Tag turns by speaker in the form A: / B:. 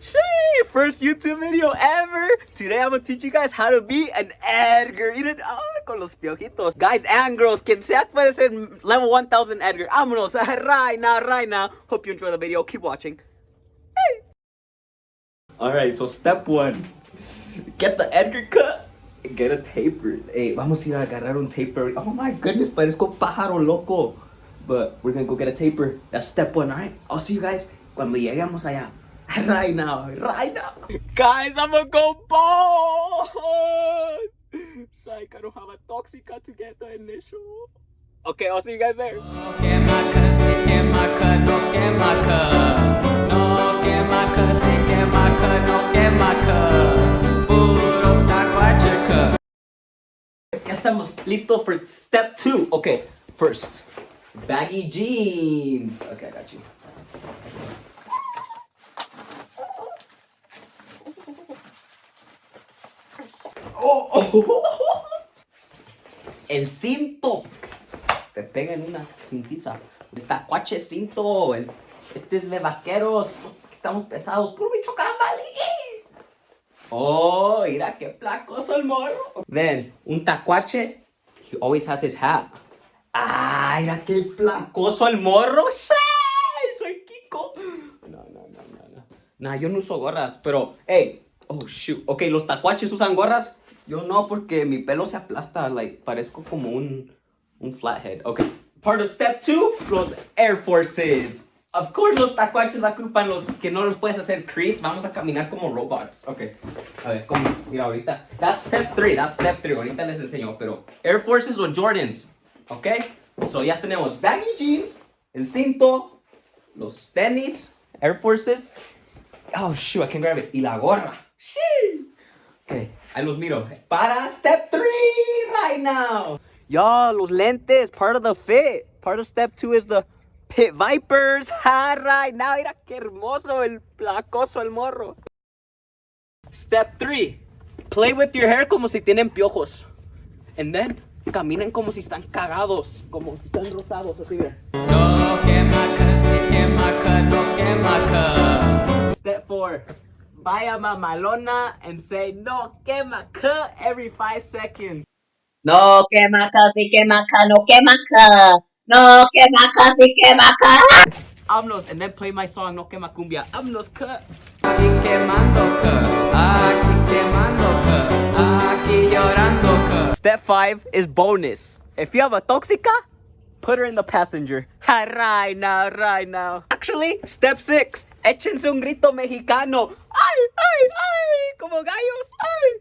A: Shee, first YouTube video ever. Today I'm gonna teach you guys how to be an Edgar. Miren, oh, ah, con los piojitos. Guys and girls, quien sea puede ser level 1000 Edgar. Vámonos right now, right now. Hope you enjoy the video. Keep watching. Hey. Alright, so step one. Get the Edgar cut. and Get a taper. Hey, vamos a ir a agarrar un taper. Oh my goodness, parezco pájaro loco. But we're gonna go get a taper. That's step one, alright? I'll see you guys cuando lleguemos allá. Right now, right now. Guys, I'm gonna go bald! Psych, I don't have a toxica to get the initial. Okay, I'll see you guys there.
B: No quema casi quema ca no quema ca No quema casi quema ca no quema ca Puro taguache ca
A: Ya estamos listo for step two. Okay, first, baggy jeans. Okay, I got you. Oh. El cinto. Te pega en una cintiza. El tacuache cinto. El, este es de vaqueros. Estamos pesados. Puro bicho vale. Oh, mira qué placoso el morro. Then, un tacuache, he always has his hat. Ah, mira qué placoso el morro. Soy Kiko. No, no, no, no, no. Nah, yo no uso gorras, pero, hey. Oh, shoot. Ok, los tacuaches usan gorras. Yo no, porque mi pelo se aplasta. Like, parezco como un, un flathead. Ok. Part of step two, los Air Forces. Of course, los tacuaches ocupan los que no los puedes hacer crease. Vamos a caminar como robots. Ok. A ver, como, mira, ahorita. That's step three, that's step three. Ahorita les enseño, pero Air Forces o Jordans. Ok. So ya tenemos baggy jeans, el cinto, los tenis, Air Forces. Oh, shoot, I can grab it. Y la gorra. Sí. Ok, ahí los miro. Para step 3 right now. Y'all, los lentes, part of the fit. Part of step 2 is the pit vipers. Ja, right now, mira qué hermoso el placoso el morro. Step 3. Play with your hair como si tienen piojos. And then, caminen como si están cagados, como si están rosados, así mira.
B: No quema, se quema, no quema.
A: Step 4. Buy a Malona and say, No Kemaka every five seconds.
C: No Kemaka, si Kemaka, no Kemaka. No Kemaka, si Kemaka.
A: Amnos, and then play my song, No Kemakumbia. Amnos, cut.
B: Aquí quemando, aquí llorando.
A: Step 5 is bonus. If you have a toxica, put her in the passenger. Right now, right now. Actually, step six. Échense un grito mexicano. Ay, ay, ay. Como gallos. Ay.